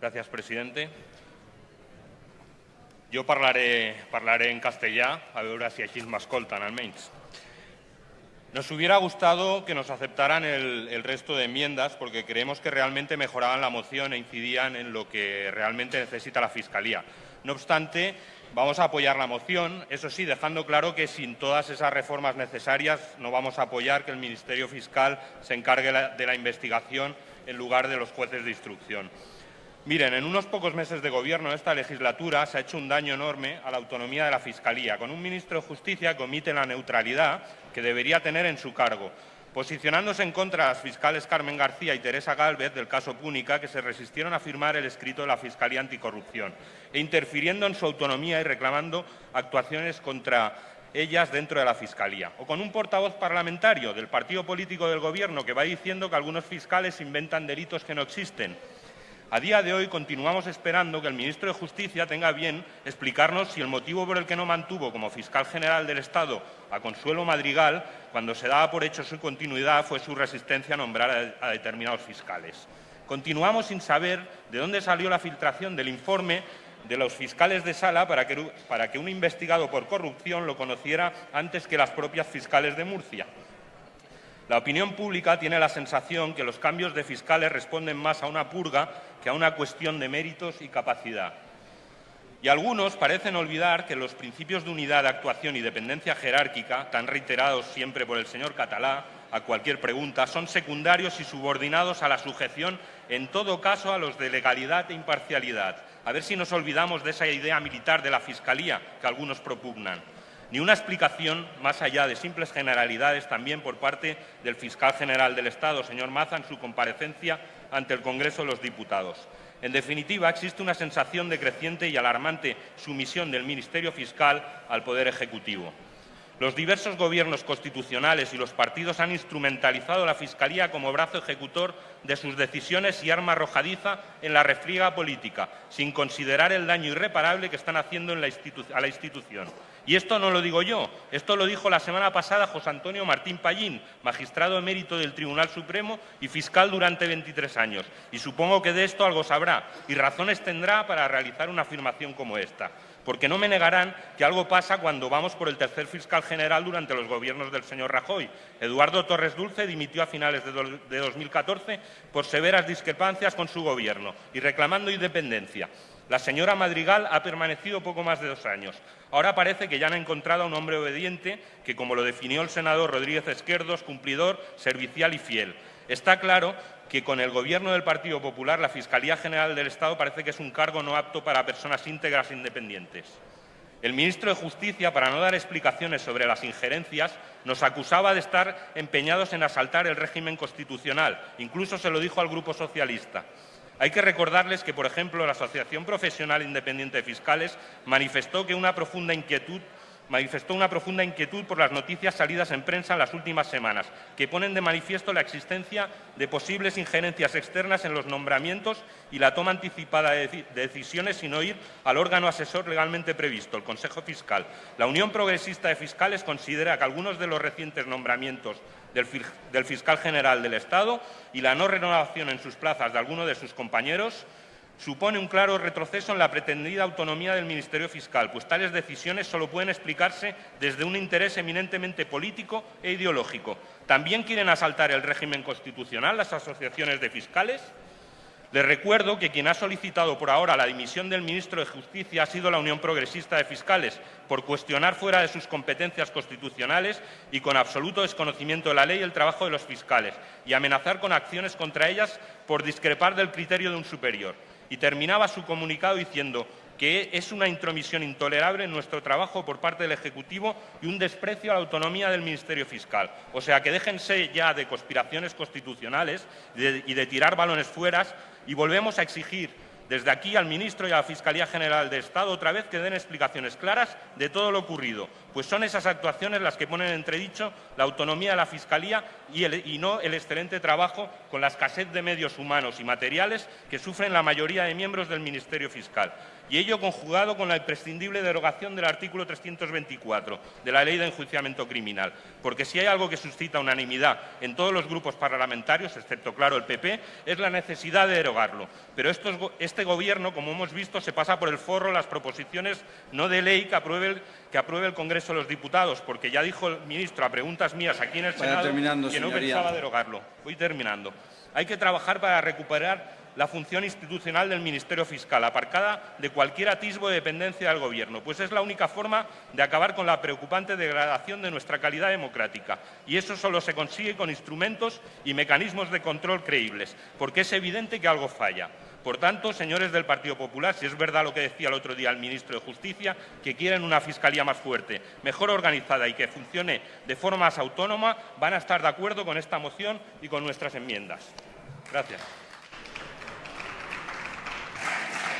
Gràcies, presidente. Jo parlaré, en castellà, a veure si així m'escolten almenys. Nos hubiera gustado que nos aceptaran el, resto de enmiendas porque creemos que realmente mejoraban la moción e incidían en lo que realmente necesita la Fiscalía. No obstante, vamos a apoyar la moción, eso sí, dejando claro que sin todas esas reformas necesarias no vamos a apoyar que el Ministerio Fiscal se encargue de la investigación en lugar de los jueces de instrucción. Miren, en unos pocos meses de gobierno de esta legislatura se ha hecho un daño enorme a la autonomía de la Fiscalía, con un ministro de Justicia que omite la neutralidad que debería tener en su cargo, posicionándose en contra de las fiscales Carmen García y Teresa Gálvez del caso Púnica, que se resistieron a firmar el escrito de la Fiscalía Anticorrupción, e interfiriendo en su autonomía y reclamando actuaciones contra ellas dentro de la Fiscalía. O con un portavoz parlamentario del partido político del Gobierno que va diciendo que algunos fiscales inventan delitos que no existen a día de hoy continuamos esperando que el ministro de Justicia tenga bien explicarnos si el motivo por el que no mantuvo como fiscal general del Estado a Consuelo Madrigal, cuando se daba por hecho su continuidad, fue su resistencia a nombrar a, determinados fiscales. Continuamos sin saber de dónde salió la filtración del informe de los fiscales de sala para que, un investigado por corrupción lo conociera antes que las propias fiscales de Murcia. La opinión pública tiene la sensación que los cambios de fiscales responden más a una purga que a una cuestión de méritos y capacidad. Y algunos parecen olvidar que los principios de unidad actuación y dependencia jerárquica, tan reiterados siempre por el señor Catalá a cualquier pregunta, son secundarios y subordinados a la sujeción, en todo caso, a los de legalidad e imparcialidad. A ver si nos olvidamos de esa idea militar de la Fiscalía que algunos propugnan ni una explicación más allá de simples generalidades también por parte del fiscal general del Estado, señor Maza, en su comparecencia ante el Congreso de los Diputados. En definitiva, existe una sensación de creciente y alarmante sumisión del Ministerio Fiscal al Poder Ejecutivo. Los diversos gobiernos constitucionales y los partidos han instrumentalizado la Fiscalía como brazo ejecutor de sus decisiones y arma arrojadiza en la refriega política, sin considerar el daño irreparable que están haciendo a la institución. Y esto no lo digo yo, esto lo dijo la semana pasada José Antonio Martín Pallín, magistrado emérito del Tribunal Supremo y fiscal durante 23 años. Y supongo que de esto algo sabrá y razones tendrá para realizar una afirmación como esta. Porque no me negarán que algo pasa cuando vamos por el tercer fiscal general durante los gobiernos del señor Rajoy. Eduardo Torres Dulce dimitió a finales de 2014 por severas discrepancias con su gobierno y reclamando independencia. La señora Madrigal ha permanecido poco más de dos años. Ahora parece que ya han encontrado a un hombre obediente que, como lo definió el senador Rodríguez Esquerdos, cumplidor, servicial y fiel. Está claro que con el Gobierno del Partido Popular la Fiscalía General del Estado parece que es un cargo no apto para personas íntegras e independientes. El ministro de Justicia, para no dar explicaciones sobre las injerencias, nos acusaba de estar empeñados en asaltar el régimen constitucional. Incluso se lo dijo al Grupo Socialista. Hay que recordarles que, por ejemplo, la Asociación Profesional Independiente de Fiscales manifestó que una profunda inquietud manifestó una profunda inquietud por las noticias salidas en prensa en las últimas semanas, que ponen de manifiesto la existencia de posibles injerencias externas en los nombramientos y la toma anticipada de decisiones sin oír al órgano asesor legalmente previsto, el Consejo Fiscal. La Unión Progresista de Fiscales considera que algunos de los recientes nombramientos del fiscal general del Estado y la no renovación en sus plazas de algunos de sus compañeros supone un claro retroceso en la pretendida autonomía del Ministerio Fiscal, pues tales decisiones solo pueden explicarse desde un interés eminentemente político e ideológico. ¿También quieren asaltar el régimen constitucional las asociaciones de fiscales? Les recuerdo que quien ha solicitado por ahora la dimisión del ministro de Justicia ha sido la Unión Progresista de Fiscales, por cuestionar fuera de sus competencias constitucionales y con absoluto desconocimiento de la ley el trabajo de los fiscales y amenazar con acciones contra ellas por discrepar del criterio de un superior y terminaba su comunicado diciendo que es una intromisión intolerable en nuestro trabajo por parte del Ejecutivo y un desprecio a la autonomía del Ministerio Fiscal. O sea, que déjense ya de conspiraciones constitucionales y de tirar balones fuera y volvemos a exigir desde aquí al Ministro y a la Fiscalía General de Estado otra vez que den explicaciones claras de todo lo ocurrido, pues son esas actuaciones las que ponen en entredicho la autonomía de la Fiscalía y, y, no el excelente trabajo con la escasez de medios humanos y materiales que sufren la mayoría de miembros del Ministerio Fiscal y ello conjugado con la imprescindible derogación del artículo 324 de la Ley de Enjuiciamiento Criminal. Porque si hay algo que suscita unanimidad en todos los grupos parlamentarios, excepto, claro, el PP, es la necesidad de derogarlo. Pero estos, este Gobierno, como hemos visto, se pasa por el forro las proposiciones no de ley que apruebe el, que apruebe el Congreso de los Diputados, porque ya dijo el ministro a preguntas mías aquí en el Senado que no señoría. pensaba derogarlo. Voy terminando. Hay que trabajar para recuperar la función institucional del Ministerio Fiscal, aparcada de cualquier atisbo de dependencia del Gobierno, pues es la única forma de acabar con la preocupante degradación de nuestra calidad democrática. Y eso solo se consigue con instrumentos y mecanismos de control creíbles, porque es evidente que algo falla. Por tanto, señores del Partido Popular, si es verdad lo que decía el otro día el ministro de Justicia, que quieren una fiscalía más fuerte, mejor organizada y que funcione de forma más autónoma, van a estar de acuerdo con esta moción y con nuestras enmiendas. Gracias.